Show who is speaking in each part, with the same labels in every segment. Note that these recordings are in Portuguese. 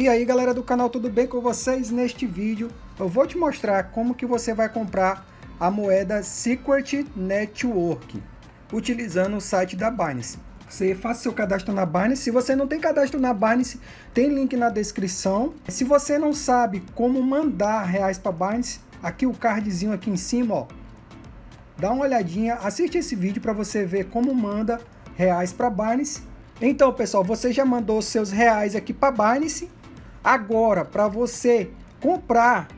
Speaker 1: E aí galera do canal, tudo bem com vocês? Neste vídeo eu vou te mostrar como que você vai comprar a moeda Secret Network utilizando o site da Binance. Você faça seu cadastro na Binance. Se você não tem cadastro na Binance, tem link na descrição. Se você não sabe como mandar reais para Binance, aqui o cardzinho aqui em cima, ó. Dá uma olhadinha, assiste esse vídeo para você ver como manda reais para Binance. Então, pessoal, você já mandou seus reais aqui para Binance. Agora, para você comprar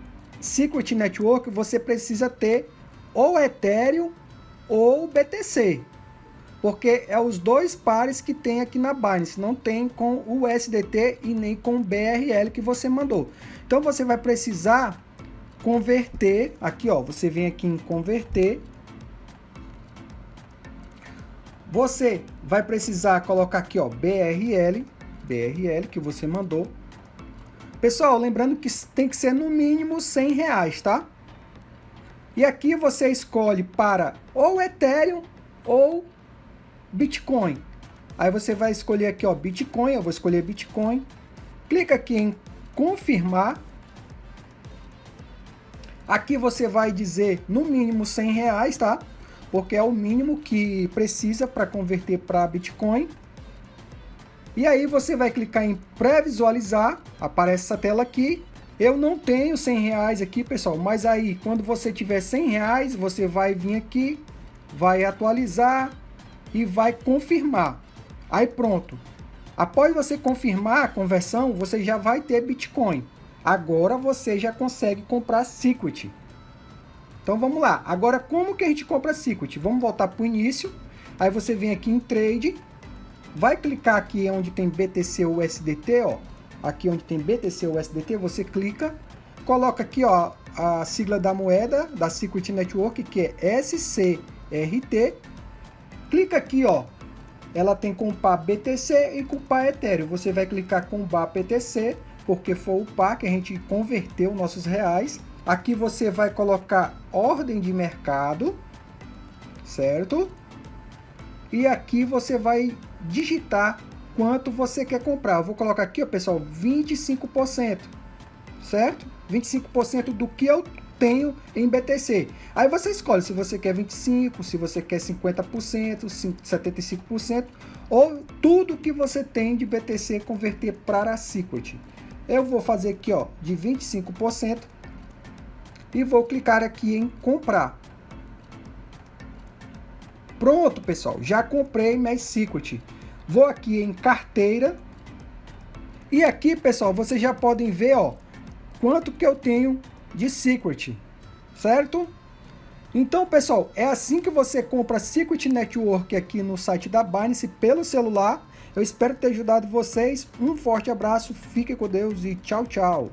Speaker 1: Secret Network, você precisa ter ou Ethereum ou BTC. Porque é os dois pares que tem aqui na Binance, não tem com o USDT e nem com o BRL que você mandou. Então você vai precisar converter, aqui ó, você vem aqui em converter. Você vai precisar colocar aqui ó, BRL, BRL que você mandou. Pessoal, lembrando que tem que ser no mínimo 100 reais, tá? E aqui você escolhe para ou Ethereum ou Bitcoin. Aí você vai escolher aqui, ó, Bitcoin, eu vou escolher Bitcoin. Clica aqui em confirmar. Aqui você vai dizer no mínimo 100 reais, tá? Porque é o mínimo que precisa para converter para Bitcoin. E aí você vai clicar em pré-visualizar, aparece essa tela aqui. Eu não tenho 100 reais aqui, pessoal, mas aí quando você tiver 100 reais, você vai vir aqui, vai atualizar e vai confirmar. Aí pronto. Após você confirmar a conversão, você já vai ter Bitcoin. Agora você já consegue comprar Secret. Então vamos lá. Agora como que a gente compra Secret? Vamos voltar para o início. Aí você vem aqui em Trade Vai clicar aqui onde tem BTC USDT, ó. Aqui onde tem BTC USDT, você clica, coloca aqui, ó, a sigla da moeda da Secret Network, que é SCRT. Clica aqui, ó. Ela tem com par BTC e com par Ethereum. Você vai clicar com bar BTC, porque foi o par que a gente converteu nossos reais. Aqui você vai colocar ordem de mercado, certo? E aqui você vai digitar quanto você quer comprar. Eu vou colocar aqui, ó, pessoal, 25%, certo? 25% do que eu tenho em BTC. Aí você escolhe se você quer 25%, se você quer 50%, 75%, ou tudo que você tem de BTC converter para a Secret. Eu vou fazer aqui, ó, de 25% e vou clicar aqui em comprar. Pronto, pessoal, já comprei mais Secret. Vou aqui em carteira. E aqui, pessoal, vocês já podem ver, ó, quanto que eu tenho de Secret, certo? Então, pessoal, é assim que você compra Secret Network aqui no site da Binance pelo celular. Eu espero ter ajudado vocês. Um forte abraço, fique com Deus e tchau, tchau.